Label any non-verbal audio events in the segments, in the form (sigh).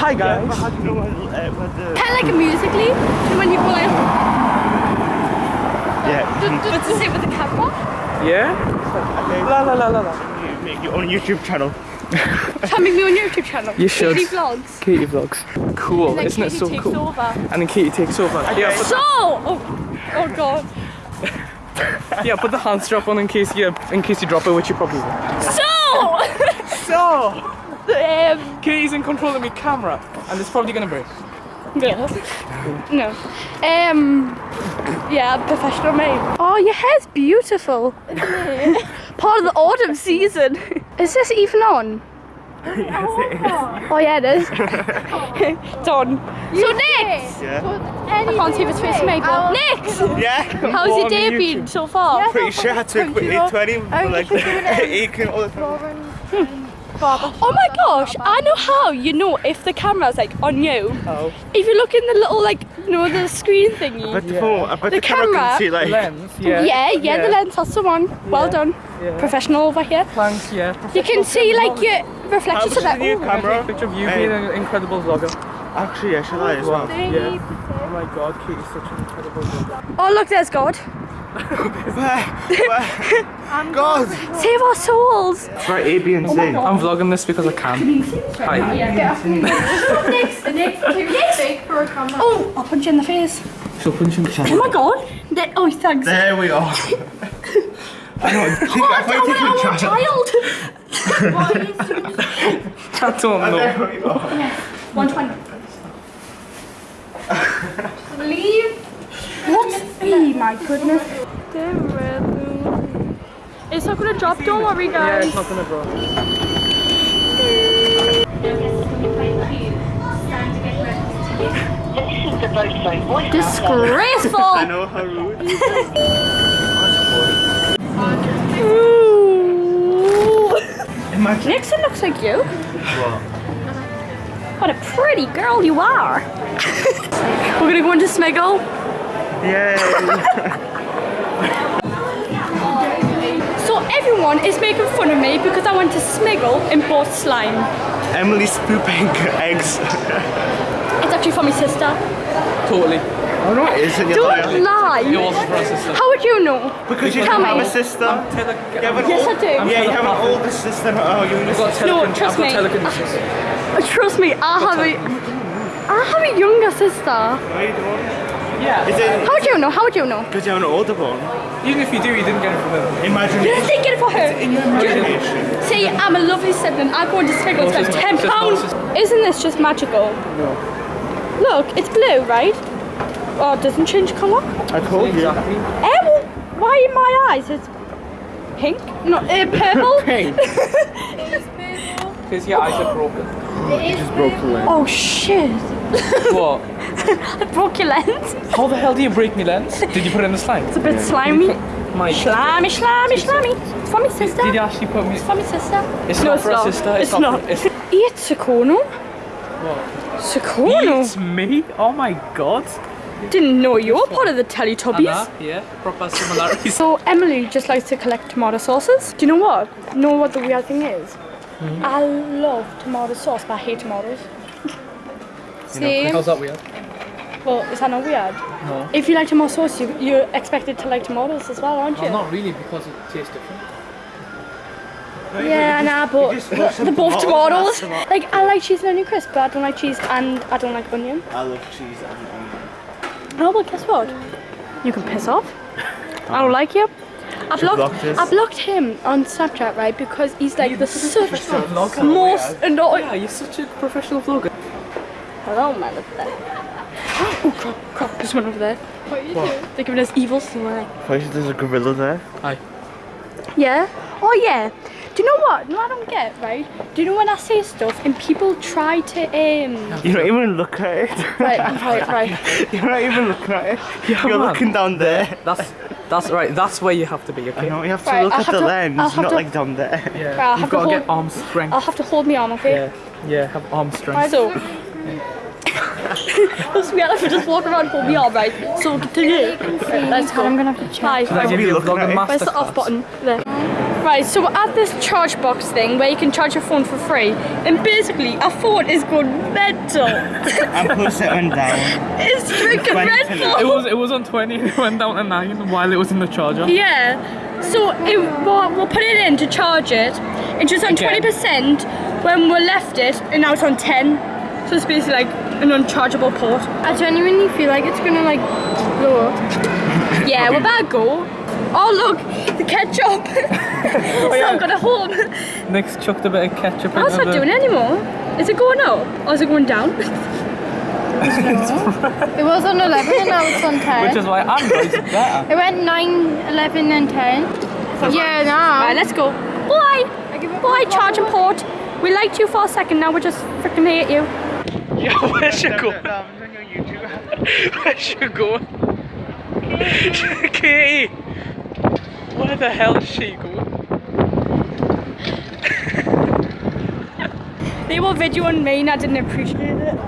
Hi guys. How do you know what, what the... Kind of like a musically, when you go like, Yeah. what's the same with the camera? Yeah? La la la la la. You make your own YouTube channel. Coming me on your YouTube channel. You should. Katie Vlogs. Katie vlogs. Cool, isn't it so takes cool? over. And then Katie takes over. Yeah, So, oh, oh god. (laughs) yeah, put the hand strap on in case you in case you drop it, which you probably will. So, So, (laughs) um, Katie's in control of my camera, and it's probably gonna break. No, no, um, yeah, professional me. Oh, your hair's beautiful. (laughs) Part of the autumn season. Is this even on? Oh yeah, it is. it's on. So Nick, Yeah. I can't see if it's facing me, but Nick, Yeah. how's your on day been so far? Pretty sure I took with 20 for like aching (laughs) all the time. (gasps) Oh my gosh, I know how you know if the camera's like on you. Oh. If you look in the little like, you know, the screen thingy. But the Yeah. phone, I bet The the, camera, camera- can see like. Lens, Yeah, yeah. yeah, the lens, that's the one. Well Yeah. done. Yeah. Professional over here. Thanks, yeah. You can see like your How reflection much so that. the new oh, Can I take camera? a picture of you Hey. being an incredible vlogger? Actually, yeah, should I as well? Yeah. Oh my god, Kate is such an incredible vlogger. oh look, there's God. Where? Where? God! Save our souls. Right, A, B, and C. I'm vlogging this because I can. Hi. next, next, next. Oh, I'll punch you in the face. So punch in the Oh channel. my God. Ne- oh, thanks. There we are. (laughs) I know, I think Oh, I might take I'm a a child. child. (laughs) I don't know. There we are. 120. (laughs) Leave. What? E, my goodness. It's not gonna drop, don't worry Yeah, guys. it's not gonna drop. Disgraceful! (laughs) I know how rude. (laughs) Nixon looks like you. What? What a pretty girl you are. (laughs) We're gonna go into Smiggle. Yay! Everyone is making fun of me because I went to Smiggle and bought slime. Emily's pooping eggs. It's actually for my sister. Totally. Oh no, it isn't. Don't lying. lie. It was for us, sister. How would you know? Because you Tell have me. a sister. Tell her, You have an Yes, old- I do. Yeah, you have an older sister. Oh, you I've got No, telekin- trust I've got me. Uh, Trust me, I have a, I have a younger sister. No, you don't. Yeah. Is it How would you know? How would you know? because you have an older one? Even if you do, you didn't get it from them. Imagine Did I take it for her? in your imagination. See, I'm a lovely sibling. I go into Smiggle No, spend it's ten pounds. Isn't this just magical? No. Look, it's blue, right? Oh, it doesn't change colour. I told you. Exactly. Eh, well, why in my eyes? It's pink, not uh, (laughs) purple. Pink. It is purple. Because your eyes are broken. Just broke the lens. oh shit! What? (laughs) I broke your lens. How the hell do you break me lens? Did you put it in the slime? It's a bit slimy. My. Slimy, slimy, slimy. It's for my sister. Did you actually put me? It's for my sister. It's No, not it's for a sister. It's not. not. For, it's Eat Sukono. what? Sukono. It's me. Oh my god. Didn't know you were part of the Teletubbies. Anna, yeah, proper similarities. So Emily just likes to collect tomato sauces. Do you know what? Know what the weird thing is? Hmm? I love tomato sauce, but I hate tomatoes. See? How's that weird? Well, is that not weird? No. If you like tomato sauce, you, you're expected to like tomatoes as well, aren't you? Well, not really because it tastes different. Yeah, nah, but you just put some they're both tomatoes tomatoes. Like, I like cheese and onion crisp, but I don't like cheese and I don't like onion. I love cheese and onion. Oh, well, guess what? You can piss off. Oh. I don't like you. I blocked, blocked us? I blocked him on Snapchat, right? Because he's like the such professional most annoying. Yeah, you're such a professional vlogger. Hello, man over there. Oh crap, crap, there's one over there. What are you doing? They're giving us evil smile. First, there's a gorilla there. Hi. Yeah? Oh yeah. Do Do you know what? No, I don't get right. Do you know when I say stuff and people try to um You don't even look at it. right right right. (laughs) You're not even looking at it. Yeah, You're man. looking down there. That's that's right. That's where you have to be. I Okay. know, you have to Right, look I'll at the to- lens, I'll not to- like down there. Yeah. Right, I'll You've have to got to get arm strength. I'll have to hold my arm, okay? Yeah. Yeah. Have arm strength. So That's weird if we just walk around and hold me arm, right? So today let's go. I'm gonna have to try. Should I give you a looking at it? Where's the off button? There. Right, so we're at this charge box thing where you can charge your phone for free, and basically our phone is going mental. (laughs) And plus it went down. it's drinking Twenty Red Bull. It was it was on 20. (laughs) It went down to nine while it was in the charger. Yeah. So it, we'll, we'll put it in to charge it. It was on Again. 20% when we left it, and now it's on 10. So it's basically like an unchargeable port. I genuinely feel like it's gonna like blow up. (laughs) Yeah, we're about to go. Oh look, the ketchup. (laughs) Oh, it's yeah. not got a home. Nick's chucked a bit of ketchup Oh, it's not doing it anymore. Is it going up or is it going down? (laughs) It was on 11 and now it's on 10. Which is why I'm Android's better. it went 9, 11 and 10. Yeah, now. Right, let's go. Bye. Bye, charge and port. We liked you for a second, now we just freaking hate you. Yeah, (laughs) where's you going? Where's you going? Katie! Where the hell is she going? They were videoing me and I didn't appreciate it.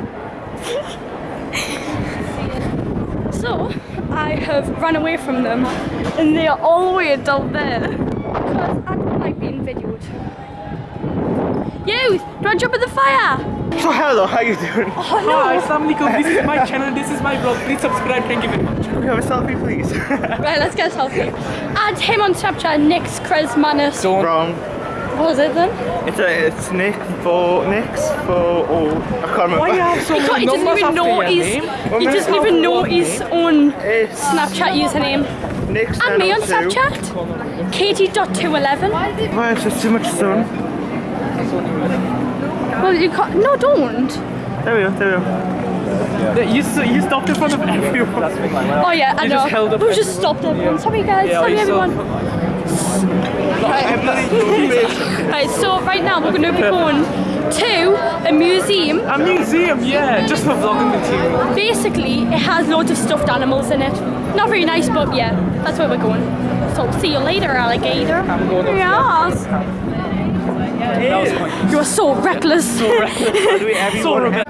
so, I have run away from them and they are all the way down there. Because I don't like being videoed. You! Do you want to jump in the fire? So hello, how you doing? Oh no. Hi, no! Assalamualaikum. This is my channel. This is my vlog. Please subscribe. Thank you very much. Can we have a selfie, please? (laughs) Right, let's get a selfie. Add him on Snapchat, Nick's Chris Manus. Don't. Wrong. What was it then? It's a, it's Nick for Nick's for oh I can't remember. Why you have (laughs) so He, can't- many he doesn't numbers even after know your his. name? He doesn't even know his name. own It's Snapchat username. Nick's And me on 1002. Snapchat. Katie.211. Why is there too much sun? Well, you can't. No, don't. There we go, there we go. You, s- you stopped in front of everyone. Oh yeah, I You know. just held up we just stopped everyone. Sorry guys, Yeah, sorry you saw- everyone. Emily, your face. Right, so right now we're going to be going to a museum. A museum, yeah, just for vlogging material. Basically, it has loads of stuffed animals in it. Not very nice, but yeah, that's where we're going. So see you later, alligator. I'm Yes. That was. You are so reckless. By the way, So everyone. rebel-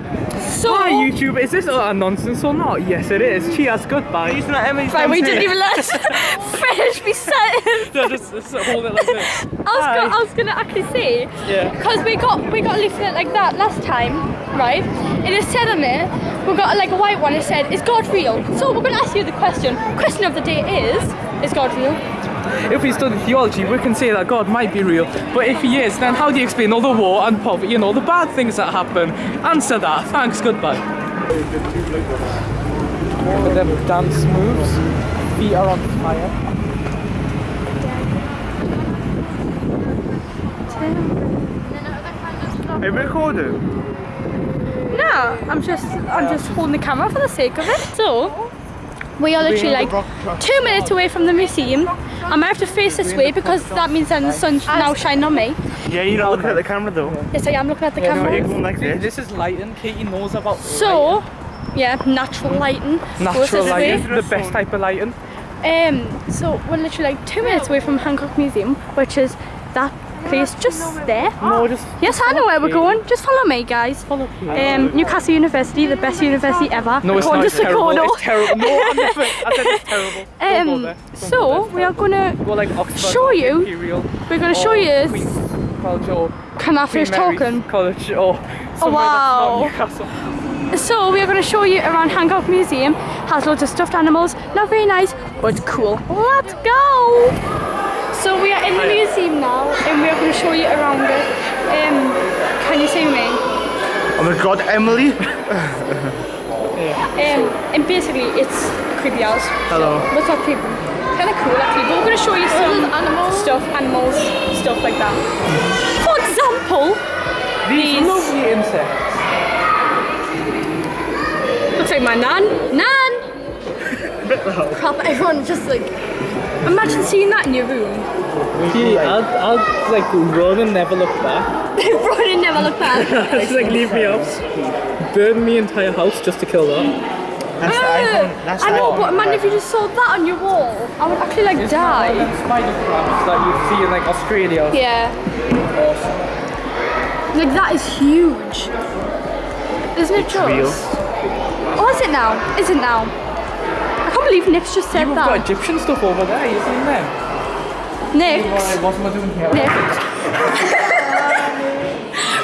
So, Hi YouTube, is this a nonsense or not? Yes it is. Cheers, goodbye. He's not Emily's right, we didn't even let us (laughs) finish me sentence. (laughs) No, just, just hold it like this. I was, Hi. go- I was gonna actually say, Yeah. because we got we got a leaflet like that last time, right? And it said on it, we got like a white one. It said, "Is God real?" So we're gonna ask you the question. Question of the day is, is God real? If we study theology, we can say that God might be real. But if he is, then how do you explain all the war and poverty and all the bad things that happen? Answer that. Thanks, goodbye. With them dance moves, feet are on fire. Are you recording? No, I'm just I'm just holding the camera for the sake of it. So we are literally like two minutes away from the museum. I might have to face this way because that means then the sun's now shining on me. Yeah, you're not looking at the camera though. Yes, I am looking at the No, you're camera. going like this. This is lighting. Katie knows about So, yeah, natural lighting. Natural this way. lighting, the best type of lighting. Um, so we're literally like two minutes away from Hancock Museum, which is that place just there. No, just Yes, I know where we're going. Just follow me, guys. follow Katie. Um, Newcastle University, the best university ever. No, it's not. It's to terrible. It's terrible. No, I'm different. I said it's terrible. (laughs) Um, there. So there. we are gonna Go like Oxford show you- Imperial we're gonna show you. Queen's College or Can I finish talking? College or somewhere wow. that's not Newcastle. So we are gonna show you around Hancock Museum. Has loads of stuffed animals. Not very nice, but cool. Let's go. So we are in the museum now, and we are gonna show you around it. Um, can you see me? Oh my god, Emily. (laughs) Um, and basically, it's creepy house. Hello. What's not creepy? Kind of cool actually. But we're gonna show you some animals. stuff, animals, stuff like that. For example, These These- lovely insects. looks like my nan. Nan. (laughs) Bit the whole. Crap, everyone just like Imagine seeing that in your room. I'll, I'll like run and never look back. (laughs) Run and never look back. (laughs) Just like leave me up. Burn me entire house just to kill that. That's the iPhone. That's I know, iPhone. but imagine if you just saw that on your wall. I would actually like die. spider crabs that you see in like Australia. Yeah. Awesome. Like that is huge. Isn't it just? real. Oh, is it now? Is it now? I believe Nick's just said You've got that. Egyptian stuff over there, you seen them? Nick's. Alright, what am I doing here? Nick.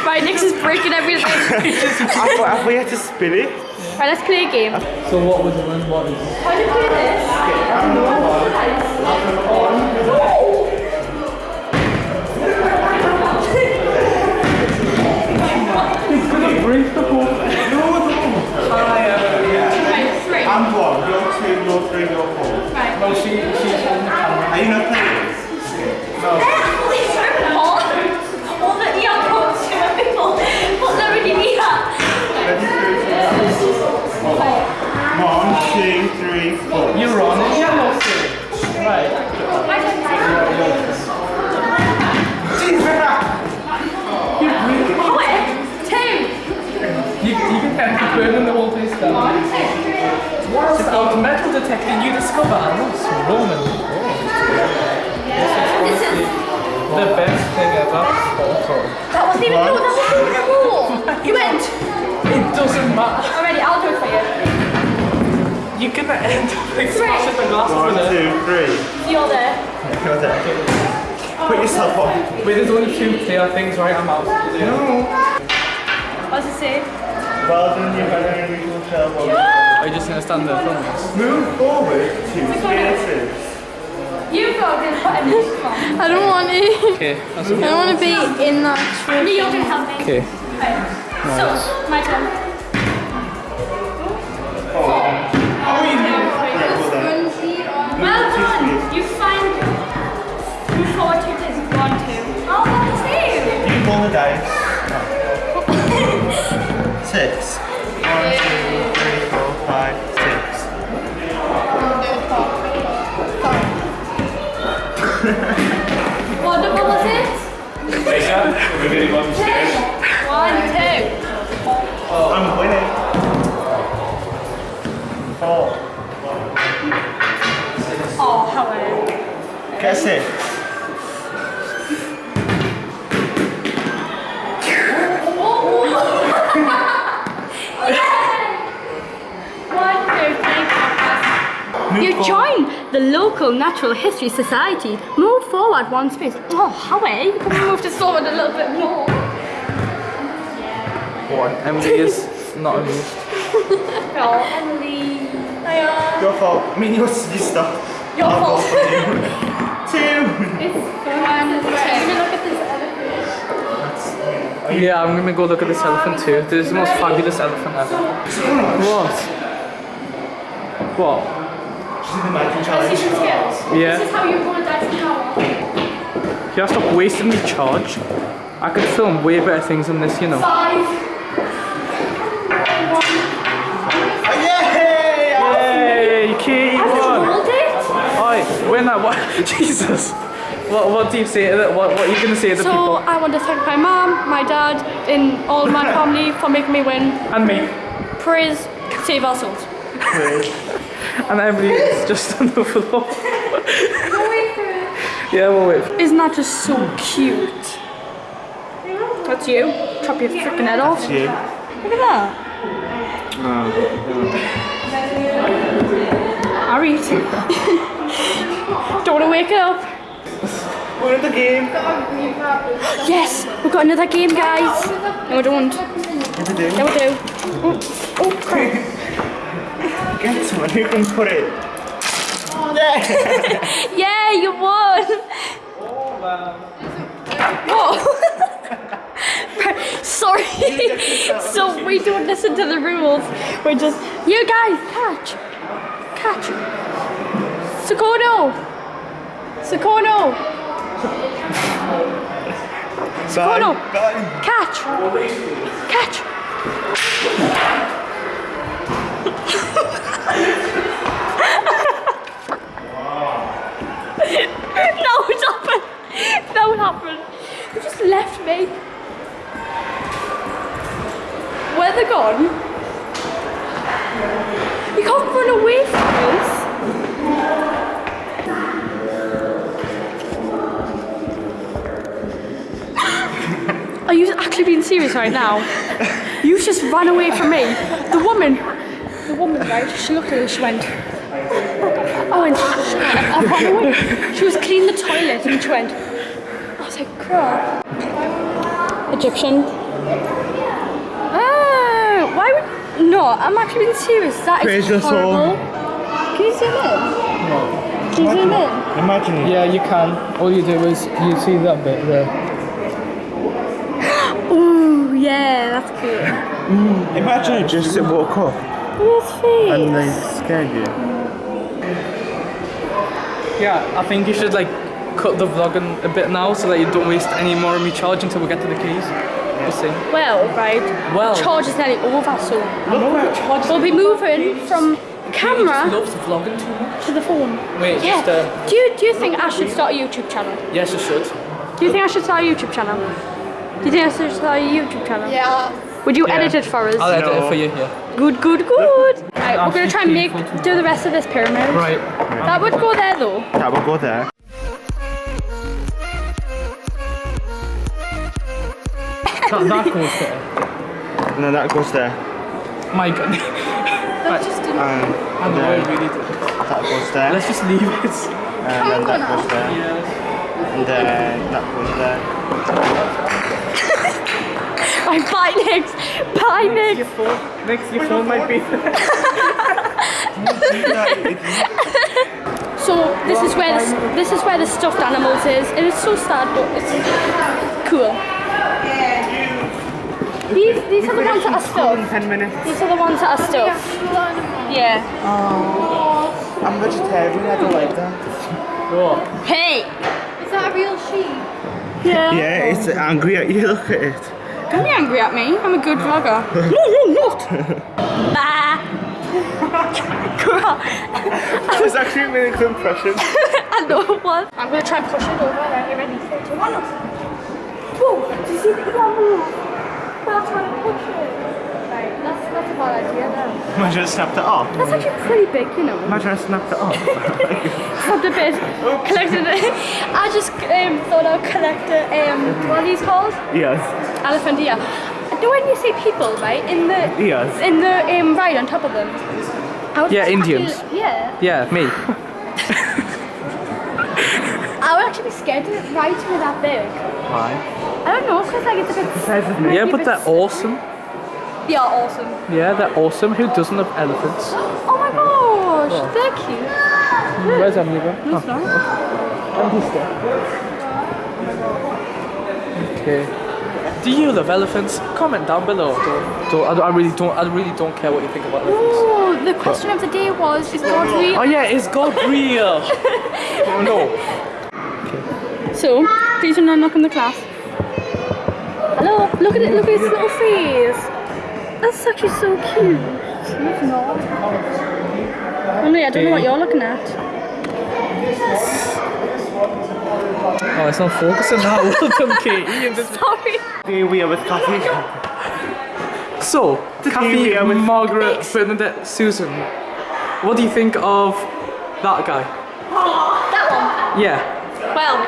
right, Nick's is breaking everything. (laughs) I thought have we had to spin it? right, let's play a game. So what was it? What is it? How do you play this? Break the whole I'm one. You're two. You're three. You're four. No, she, she's on the camera. Are you not playing this? All the earphones to people. Put them in your. One, two, three, four. You're on it, yellow thing. Right. Two. You, you can have to burn the whole place down. Whilst out metal detecting, you discover a lost Roman wall. This is. The best thing ever. Oh, that wasn't even no, that wasn't even a rule. You went. It doesn't matter. Already, I'll do it for you. You can end up like smashing the glass One, with it. two, three. You're there. You're there. Put oh. yourself on. Wait, there's only two clear things, right? I'm out. No. What does it say? Well done. You've had an unusual show. Are you just gonna stand there filming this? Move forward two spaces. You go and put him in front. I don't want to. Okay, that's I don't want to be in that. Me, you're gonna help me. okay. So, my turn. Oh, you did. Yeah, well done. You find. You forward two days. One, two. Oh, that's it. You roll the dice. Six. One, two, three, four, five, six. What number was it? One, two. Oh, I'm winning. Four. Oh, how Get join the local Natural History Society. Move forward one space. Oh, Howie, eh? you can we move this forward a little bit more. One. Emily is (laughs) not amused. Oh, Emily. Hiya. Your fault. I mean, your, you stop. Your I'll fault. (laughs) for. Two. It's one, two. Look at this elephant. Yeah, I'm gonna go look at this elephant too. This is the most fabulous elephant ever. What? What? Yeah. This is how you roll a dice an hour. You gotta stop wasting me charge. I could film way better things than this, you know. Five. Yay! Yay, Katie I won! rolled it. Oi, win that what? Jesus! What, what do you say to the, what, what are you gonna say to the So people? I want to thank my mom, my dad, and all my (laughs) family for making me win. And me. Praise save our souls. And Emily is just (laughs) on the floor. yeah, we'll wait. Isn't that just so cute? That's you. Chop your freaking head off. You. Look at that. Oh. Ari. (laughs) Don't want to wake up. We're in the game. Yes, we've got another game, guys. No, we don't. What to do? Yeah, we do. Oh, oh crap. (laughs) Get someone who can put it. Yeah, (laughs) yeah, you won. Oh, wow. Whoa. (laughs) Sorry. so we don't listen to the rules. We're just you guys catch, catch. Sakono. Sakono. Sakono. Bye. Catch. Catch. happened? They just left me. Where they gone? You can't run away from us. Are you actually being serious right now? You've just ran away from me. The woman, the woman, right? She looked at us. She went. Oh, and I, I ran away. She was cleaning the toilet and she went. I was like, crap. Egyptian. Ah, why would. No, I'm actually being serious. That is Praise your soul. horrible. Can you zoom in? Can you zoom in? Imagine it. Yeah, you can. All you do is you see that bit there. (gasps) Ooh, yeah, that's cute. Imagine you just woke up His face. and they scared you. Yeah, I think you should like cut the vlogging a bit now so that you don't waste any more of me charge until we get to the keys. Just saying. Well, right. Well. Charge is nearly over, so Look where we'll be moving from camera loves vlogging too much. to the phone. Wait, Yeah. just uh, Do you do you think I should start a YouTube channel? yes, you should. Do you think I should start a YouTube channel? Do you think I should start a YouTube channel? Yeah. Would you Yeah. edit it for us? I'll edit it for you here. Good, good, good. Right, we're gonna try and make do the rest of this pyramid. Right. That would go there though. That will go there. That, that goes there. And then that goes there. My god. That just didn't. Um, and I know, then I really do. that goes there. Let's just leave it. And then that goes there. Yeah. And then that goes there. My bye (laughs) next. Bye next. Next, your phone might be. (laughs) So this is where the, this is where the stuffed animals is. It is so sad, but it's cool. These these are the ones that are stuffed. Ten minutes. These are the ones that are stuffed. Yeah. I'm vegetarian. I don't like that. What? Hey. Is that a real sheep? Yeah. Yeah, it's angry at you. Look at it. Don't be angry at me. I'm a good vlogger. (laughs) no, you're not. Bah. Girl. That was actually a really good impression. (laughs) I know it was. I'm gonna try and push it over. Are you ready? Three, two, one. Whoa! Do you see the camera? That's trying to push it. Right, that's not a bad idea now. Imagine I snapped it off. That's actually pretty big, you know. Imagine I snapped it off. (laughs) Snapped a bit. Collected it. I just um, thought I'd collect it. um, what are these called? yes. Elephant ear. know when you see people, right, in the Yes. in the um, ride on top of them. Yeah, Indians. actually- yeah. Yeah, me. (laughs) (laughs) I would actually be scared to ride with that big. Why? I don't know, because like it's a bit. Size of me. Yeah, but they're awesome. Yeah, awesome. Yeah, they're awesome. Who doesn't have elephants? (gasps) Oh my gosh, they're cute. Where's Emily gone? No, it's not. Okay. Do you love elephants? Comment down below. Don't, don't, I, I really don't. I really don't care what you think about elephants. Oh, the question of the day was: Is God oh, real? Oh yeah, is God real? (laughs) oh no. So, please do not knock on the class. Hello, look at it, look at his little face. That's actually so cute. He's not. Emily, I don't know what you're looking at. Oh, it's not focusing now. Well (laughs) done, Katie. Sorry. Here we are with coffee. So, Kathy, we are with- Margaret, Bernadette, Susan. What do you think of that guy? That one. Yeah. Well,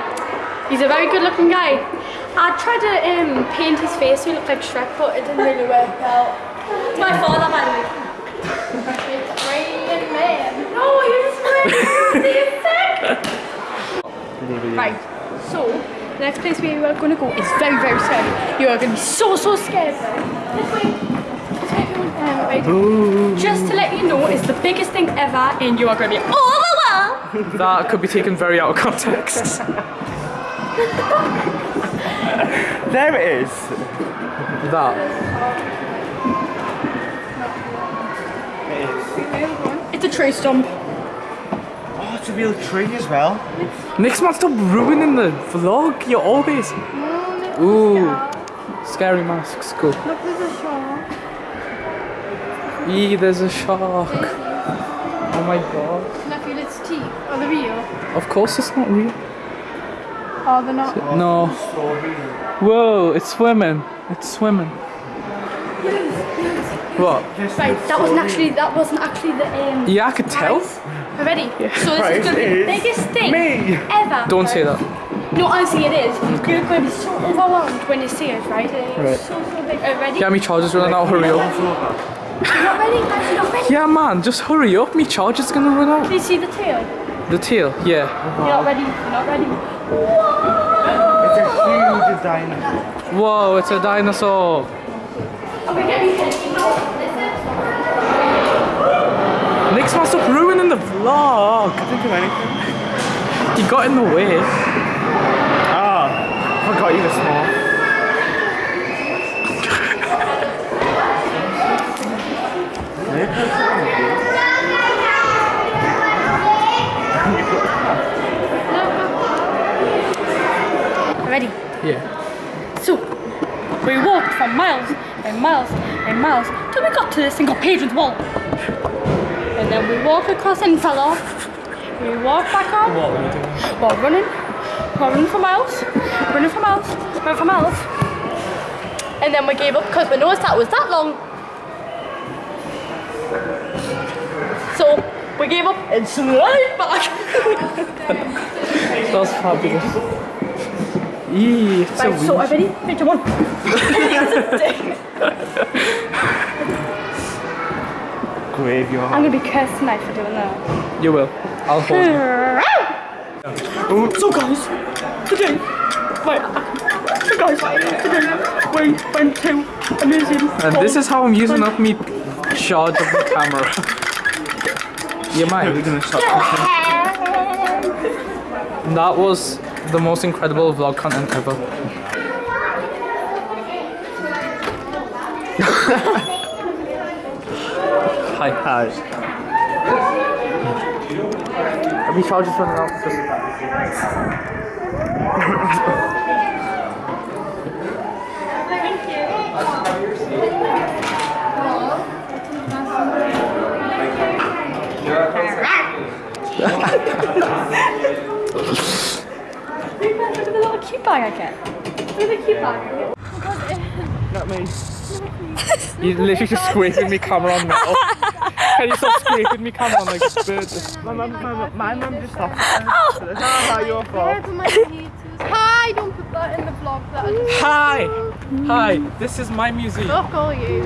he's a very good looking guy. I tried to um, paint his face so he looked like Shrek, but it didn't really work out. It's my father, by the way. It's raining man. No, you're just raining. Right, so the next place we are going to go is very, very scary. You are going to be so, so scared. This way. This way, um, right. Just to let you know, it's the biggest thing ever, and you are going to be overwhelmed. That could be taken very out of context. (laughs) There it is. that. It is. It's a tree stump. Oh, it's a real tree as well. Next man, stop ruining the vlog. You're always. Ooh. Scary masks. Go. Look, there's a shark. Eee, there's a shark. Oh my god. Can I feel its teeth? Are they real? Of course it's not real. Oh, they're not. No. Whoa, it's swimming. It's swimming. What? Right, that wasn't actually that wasn't actually the um. Yeah, I could tell. We're ready. So this Right, is gonna be the biggest thing Me. ever. Don't say that. No, honestly, it is. You're going to be so overwhelmed when you see it, right? It's Right. so so big. Are you ready? Yeah, me charger's running out. Hurry up. You're not ready, guys. You're not ready. Yeah, man, just hurry up. Me charger's gonna run out. Do you see the tail? The tail. Yeah. You're not ready. You're not ready. Whoa! It's a huge dinosaur. Whoa, it's a dinosaur. Okay, get me here. Nick's must up ruining the vlog. I didn't do anything. He got in the way. Ah, I forgot you were small. Ready? Yeah. So, we walked for miles and miles and miles till we got to the single called Hadrian's Wall. And then we walked across and fell off. We walked back on. What are you doing? While running. While running for miles. Running for miles. Running for miles. And then we gave up because we noticed that was that long. So we gave up and slid back. (laughs) That was fabulous. Eee, it's so right, so weird. are you ready? Picture one. Graveyard. I'm gonna be cursed tonight for doing that. You will. I'll hold you. (laughs) So guys, today, wait, so guys, today we went to a museum. And this is how I'm using up me charge of the camera. (laughs) you We're might. gonna stop. That was the most incredible vlog content ever. (laughs) Hi. Hi. Are we charges running out? Look at the little cute bag I get. Look at the cute bag I get. Not me. You literally just scraping me camera on metal. (laughs) Can you stop scraping me camera on like bird? My mum, my mum, my mum just stopped. Oh. It's not your fault. Hi, don't put that in the vlog. That is Hi! Hi, this is my museum. fuck all you.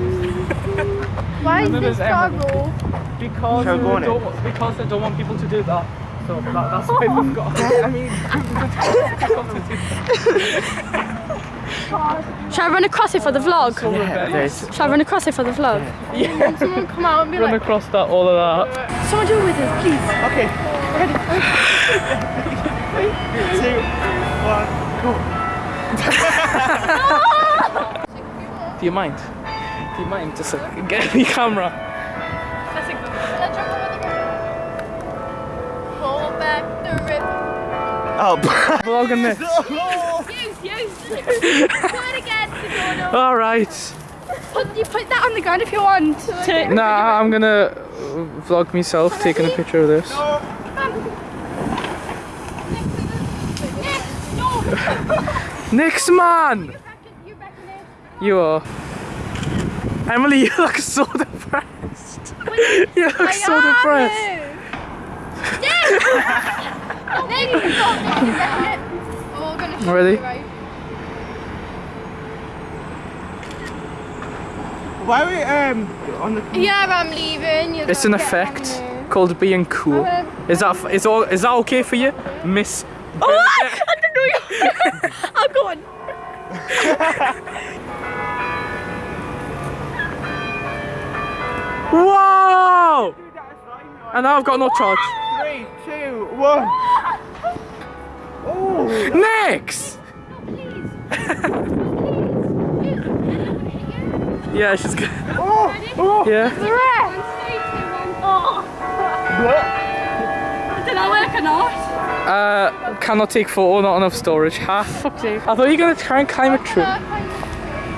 Why is And then this there's car Because Shall go they don't, because they don't want people to do that. So that, that's why we've (laughs) got. (laughs) I mean, Shall I run across it for the vlog? Yeah, there's. Shall I run across it for the vlog? Someone come out and be run like, across that, all of that. Someone do it with us, please. Okay. Three, two, one, go. Do you mind? Do you mind just like, get the camera? let's go. Let's the river. Pull back the river. Oh, Vlogging this. (laughs) Use, use. Do it again. No, no. All right. Put, you put that on the ground if you want. To, Nah, I'm gonna vlog myself taking a picture of this. Next man! (laughs) You reckon it? You are. Emily, (laughs) you look so depressed. You look so depressed. (laughs) Then oh, you got it. You reckon it? Oh, we're gonna show Ready? you, right? Why are we um on the? Yeah, I'm leaving. You're It's an gonna get on effect called being cool. Is that is all is that okay for you, Miss? Oh, I don't know you. I'm going. Whoa! And now I've got no charge. Three, two, one. (laughs) Oh, Next! (laughs) Yeah, she's good. oh, oh. Yeah. Did that work or not? Uh, cannot take photo, not enough storage. Ha. Sake. I thought you were gonna try and climb a tree.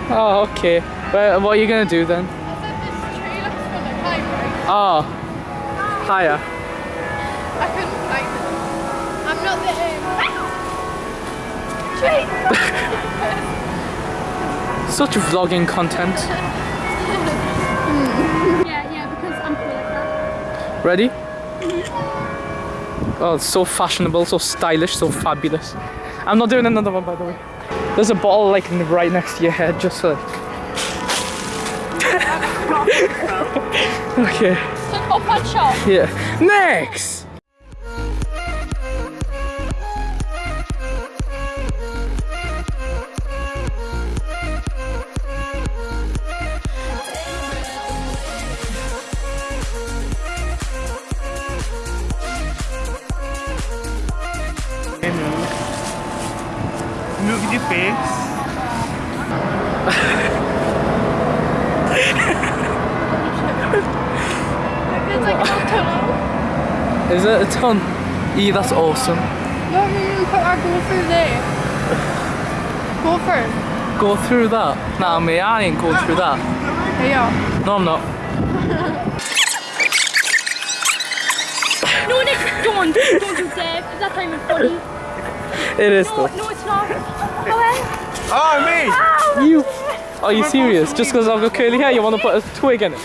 Oh, okay. Well, what are you gonna do then? Oh, higher. I couldn't climb it. I'm not the um, (laughs) Tree. Such vlogging content. (laughs) Yeah, yeah, because I'm cool like that. Ready? Oh, it's so fashionable, so stylish, so fabulous. I'm not doing another one, by the way. There's a bottle like right next to your head, just like. (laughs) okay. So an upward shot. Yeah. Next. Look at your face. It's like a tunnel. Is it a ton? E, that's awesome. No, no, put our go through there. Go through. Go through that. Nah, me, I ain't going through that. You. No, I'm not. (laughs) No, Nick, don't. Don't do Dave. Is that time funny? It is No, though. No, it's not. Go ahead. Oh, me! Oh, oh, you. Are you serious? Just because I've got curly hair, you want to put a twig in it?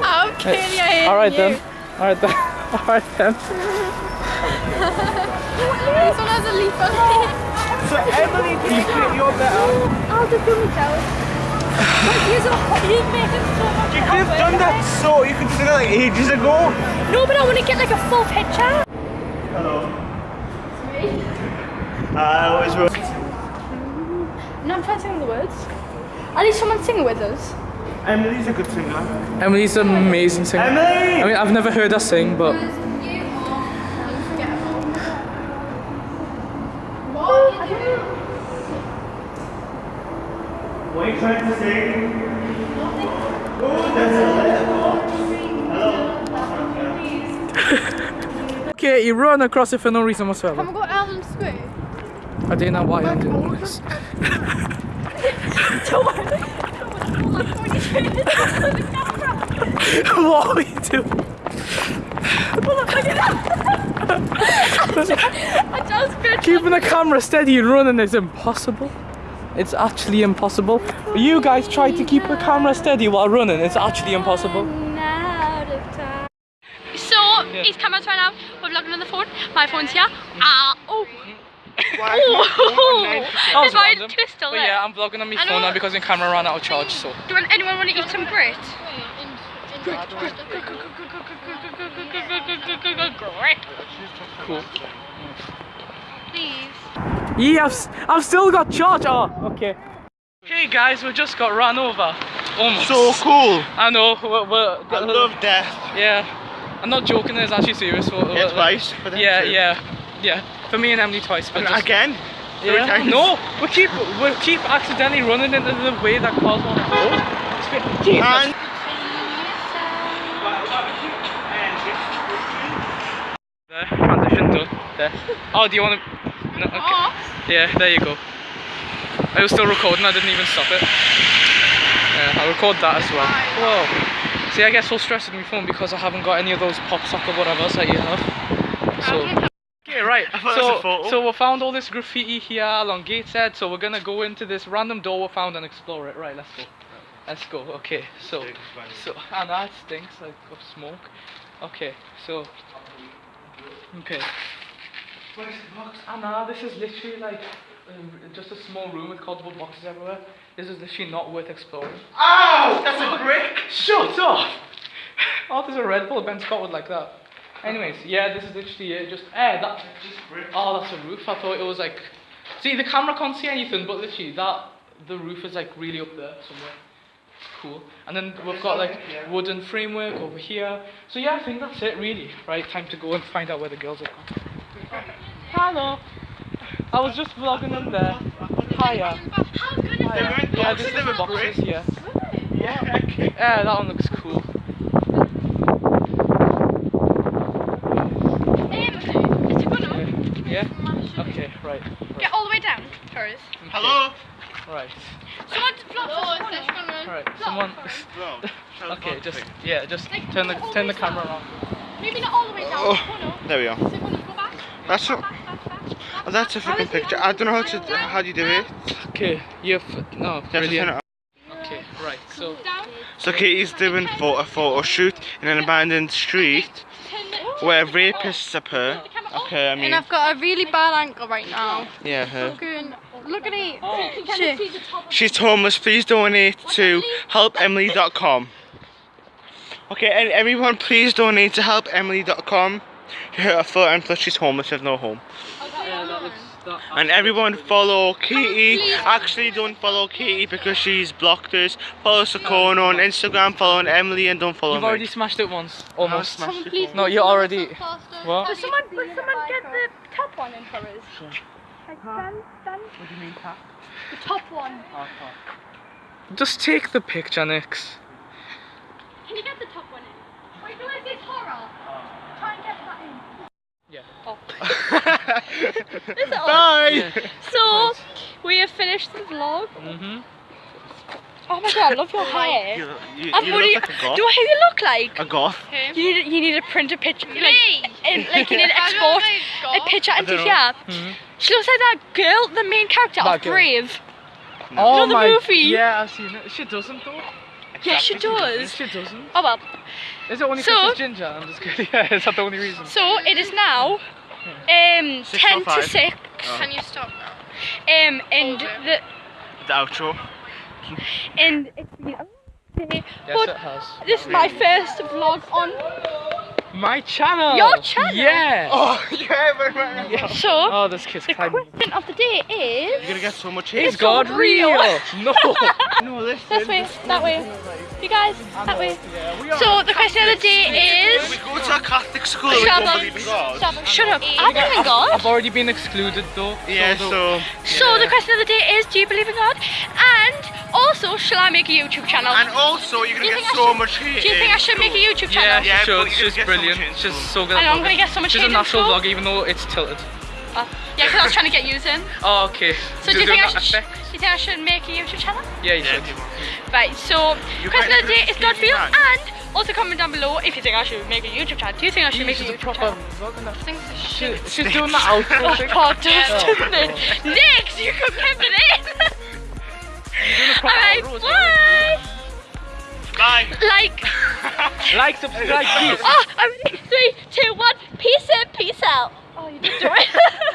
I'm kidding. I All right you. then. All right then. (laughs) All right then. This one has a leaf on it. So, Emily, do you think you're better? I'll just do myself. You're so you're making so much You could have done that so, you could have done that like ages ago. No, but I want to get like a full picture. Hello. I always will. No, I'm trying to sing the words. At least someone sing it with us. Emily's a good singer. Emily's an amazing singer. Emily! I mean, I've never heard her sing, but What are you trying to sing? Oh, that's a (laughs) okay, you run across it for no reason whatsoever. Can we go to Eldon Square? I don't know why I'm doing this. (laughs) what are you doing? I just been Keeping the camera steady and running is impossible. It's actually impossible. You guys try to keep the camera steady while running. It's actually impossible. out of time. So, he's cameras right now. We're vlogging on the phone. My phone's here. Ah, oh. Why is my phone on That was Is my random. twist still But yeah, I'm vlogging on my phone now because my camera ran out of charge. So Do anyone want to eat some grit? Grit. cool. Please. Yeah, I've, s- I've still got charge. Oh, okay. Hey guys, we just got run over. Almost. So cool. I know. We're, we're, I love death. Yeah, I'm not joking. It's actually serious. We're- Yeah, we're- twice. for them Yeah, too. yeah, yeah. For me and Emily twice. But just, again? Three yeah. times. No, we keep we keep accidentally running into the way that cars want to go. Jesus. And There, transition done. There. Oh, do you want to? No, okay. Yeah, there you go. I was still recording. I didn't even stop it. Yeah, I'll record that as well. Whoa. See, I get so stressed with my phone because I haven't got any of those pop sock or whatever that you have. So. Okay, right. I thought (laughs) that was a So, so we found all this graffiti here along Gateshead. So we're gonna go into this random door we found and explore it. Right, let's go. Let's go. Okay, so, so, and that stinks like of smoke. Okay, so, okay. Where's the box? Anna, this is literally like um, just a small room with cardboard boxes everywhere. This is literally not worth exploring. Ow! That's a brick! Shut up! (laughs) Oh, there's a Red Bull. Ben Scott would like that. Anyways, yeah, this is literally it. Just eh, that. Oh, that's a roof. I thought it was like. See, the camera can't see anything, but literally that the roof is like really up there somewhere. It's cool. And then we've got like wooden framework over here. So yeah, I think that's it really. Right, time to go and find out where the girls are gone. Hello. I was just vlogging them there. Hiya. How good is Hiya. Yeah, boxes, this they is were boxes. bricks. Yeah. Yeah, okay. Yeah, that one looks cool. Um, is it gonna Yeah. Okay. Right. get all the way down first? Hello? Right. Someone vlog this corner. All right. Someone. No. (laughs) Okay. Just yeah. Just turn the turn the camera around. Maybe not all the way down. Oh. There we are. So back. That's back, back, back. Oh, that's a fucking picture. I don't know how to. How do you do it? Okay, you've no You have to turn brilliant. it on. Okay, right. So So Katie's doing pho- a photo shoot in an abandoned street where rapists appear. Okay, I mean, And I've got a really bad ankle right now. yeah, her. Going, look at it. Oh. Can see the top She's homeless. Please donate to helpemily.com. Okay, and everyone, please donate to helpemily.com. Her foot and plus she's homeless, has no home. Oh, yeah, that looks that. And everyone follow Katie. Actually, don't follow Katie because she's blocked us. Follow Sakona on Instagram. Follow Emily and don't follow You've me. already smashed it once, almost. smashed it Please, No, you already. What? Does someone, does someone get the top one in for us? Like, stand, stand. What do you mean, tap? The top one. Oh, Just take the picture, Nix. Can you get the top one in? Wait, no, is this horror? Try and get that in. Yeah. Oh. (laughs) Bye. (laughs) So, we have finished the vlog. Mm -hmm. Oh my god, I love your (laughs) hair. You, you, you do look you, like a goth. do I who you look like? A goth. You need, you need to print a picture. Like, in, like you need to export a picture into don't know. here. Mhm. She looks like that girl, the main character That of girl. Brave. Oh the my. movie? Yeah, I've seen it. She doesn't though. Yeah, she does. She doesn't. Oh well. Is it only So- because it's ginger? I'm just kidding. (laughs) Yeah, is that the only reason? So it is now um Six ten or to six. Oh. Can you stop now? Um and the The outro. and it's been a Yes, but it has. this is my first vlog on My channel. Your channel? (laughs) Yeah. Oh yeah, but right now. so Oh, this kid's the climbing. question of the day is. You're gonna get so much hate. Is hate. God real? (laughs) No. No, listen. this way, that way. You guys, that way. Yeah, we are. So the question of the day is... We go to a Catholic school and we Shut don't up. believe in God. Shut up. I believe in God. I've already been excluded though. Yeah, the- so. So the question of the day is do you believe in God? And also shall I make a YouTube channel? And also, you're gonna you get so should- much hate. Do you think I should make a. YouTube channel? she Yeah, sure, but you're She's gonna so brilliant. much hate in She's so good I know, I'm gonna get so much She's hate a in natural vlog even though it's tilted. Uh, yeah, because I was trying to get you in. Oh, okay. So do you think I should? effect? Do you think I should make a YouTube channel? Yeah, you Yeah, should. people. Right. So You question of the day can't is God do real, that. and also comment down below if you think I should make a YouTube channel. Do you think I should make a She's a YouTube proper channel? vlogger now. Things are She, shit. she's doing the outro thing. God, does, Oh, doesn't it? Next, you can keep it in. Alright, bye. Bye. Like, (laughs) Like, subscribe, please. (laughs) oh, I'm. Three, two, one. Peace in, peace out. Oh, you did do it.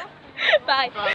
(laughs) bye.